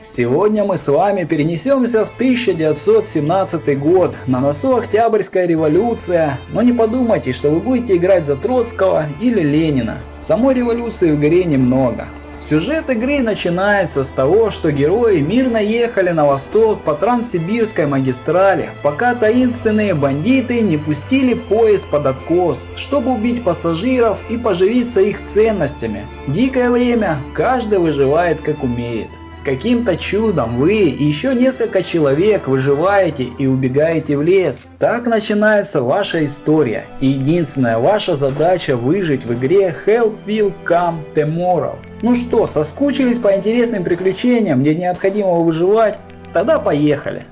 Сегодня мы с вами перенесемся в 1917 год. На носу Октябрьская революция. Но не подумайте, что вы будете играть за Троцкого или Ленина. Самой революции в игре немного. Сюжет игры начинается с того, что герои мирно ехали на восток по Транссибирской магистрали, пока таинственные бандиты не пустили поезд под откос, чтобы убить пассажиров и поживиться их ценностями. Дикое время, каждый выживает как умеет. Каким-то чудом вы и еще несколько человек выживаете и убегаете в лес. Так начинается ваша история. И единственная ваша задача выжить в игре Help Will Come Tomorrow. Ну что, соскучились по интересным приключениям, где необходимо выживать? Тогда поехали!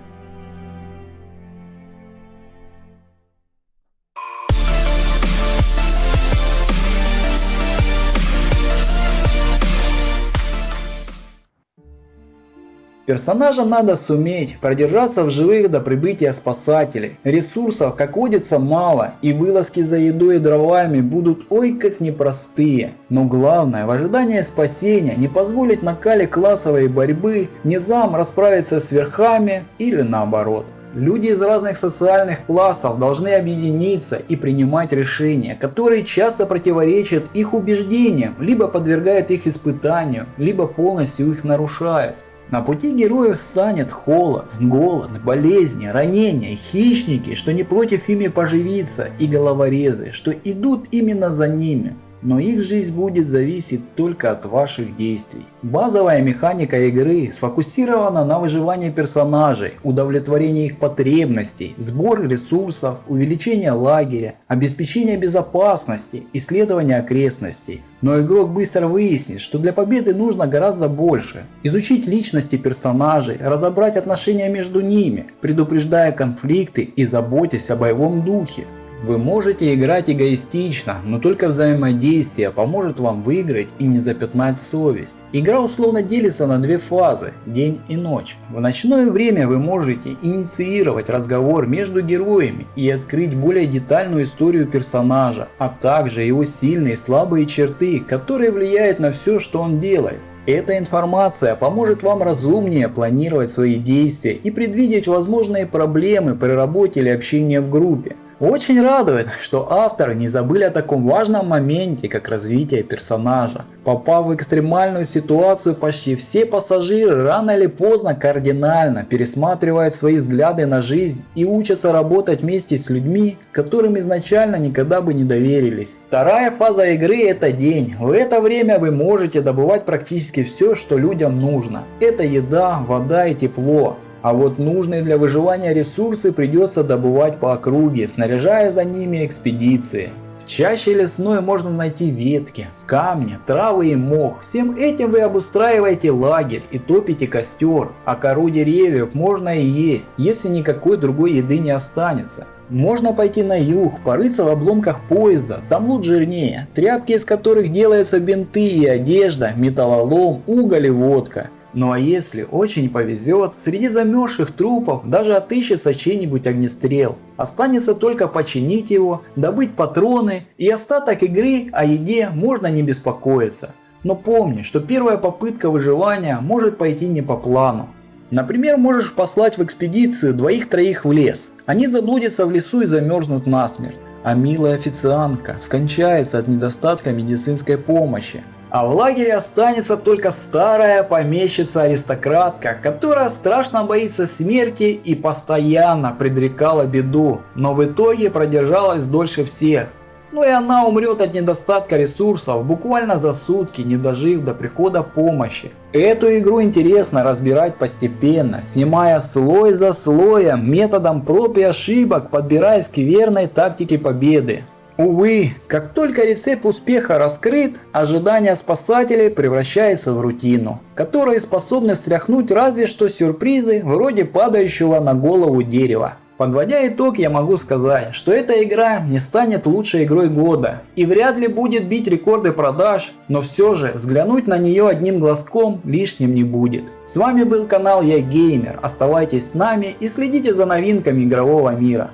Персонажам надо суметь продержаться в живых до прибытия спасателей. Ресурсов, как водится, мало, и вылазки за едой и дровами будут ой как непростые. Но главное, в ожидании спасения не позволить накале классовой борьбы низам расправиться с верхами или наоборот. Люди из разных социальных классов должны объединиться и принимать решения, которые часто противоречат их убеждениям, либо подвергают их испытанию, либо полностью их нарушают. На пути героев станет холод, голод, болезни, ранения, хищники, что не против ими поживиться, и головорезы, что идут именно за ними но их жизнь будет зависеть только от ваших действий. Базовая механика игры сфокусирована на выживании персонажей, удовлетворении их потребностей, сбор ресурсов, увеличение лагеря, обеспечение безопасности, исследование окрестностей. Но игрок быстро выяснит, что для победы нужно гораздо больше. Изучить личности персонажей, разобрать отношения между ними, предупреждая конфликты и заботясь о боевом духе. Вы можете играть эгоистично, но только взаимодействие поможет вам выиграть и не запятнать совесть. Игра условно делится на две фазы – день и ночь. В ночное время вы можете инициировать разговор между героями и открыть более детальную историю персонажа, а также его сильные и слабые черты, которые влияют на все, что он делает. Эта информация поможет вам разумнее планировать свои действия и предвидеть возможные проблемы при работе или общении в группе. Очень радует, что авторы не забыли о таком важном моменте, как развитие персонажа. Попав в экстремальную ситуацию, почти все пассажиры рано или поздно кардинально пересматривают свои взгляды на жизнь и учатся работать вместе с людьми, которым изначально никогда бы не доверились. Вторая фаза игры это день. В это время вы можете добывать практически все, что людям нужно. Это еда, вода и тепло. А вот нужные для выживания ресурсы придется добывать по округе, снаряжая за ними экспедиции. В чаще лесной можно найти ветки, камни, травы и мох. Всем этим вы обустраиваете лагерь и топите костер, а кору деревьев можно и есть, если никакой другой еды не останется. Можно пойти на юг, порыться в обломках поезда, там лут жирнее, тряпки из которых делаются бинты и одежда, металлолом, уголь и водка. Ну а если очень повезет, среди замерзших трупов даже отыщется чей-нибудь огнестрел. Останется только починить его, добыть патроны и остаток игры о еде можно не беспокоиться. Но помни, что первая попытка выживания может пойти не по плану. Например, можешь послать в экспедицию двоих-троих в лес. Они заблудятся в лесу и замерзнут насмерть. А милая официантка скончается от недостатка медицинской помощи а в лагере останется только старая помещица-аристократка, которая страшно боится смерти и постоянно предрекала беду, но в итоге продержалась дольше всех. Ну и она умрет от недостатка ресурсов буквально за сутки, не дожив до прихода помощи. Эту игру интересно разбирать постепенно, снимая слой за слоем, методом проб и ошибок, подбираясь к верной тактике победы. Увы, как только рецепт успеха раскрыт, ожидание спасателей превращается в рутину, которая способна стряхнуть разве что сюрпризы вроде падающего на голову дерева. Подводя итог, я могу сказать, что эта игра не станет лучшей игрой года и вряд ли будет бить рекорды продаж, но все же взглянуть на нее одним глазком лишним не будет. С вами был канал Я Геймер, оставайтесь с нами и следите за новинками игрового мира.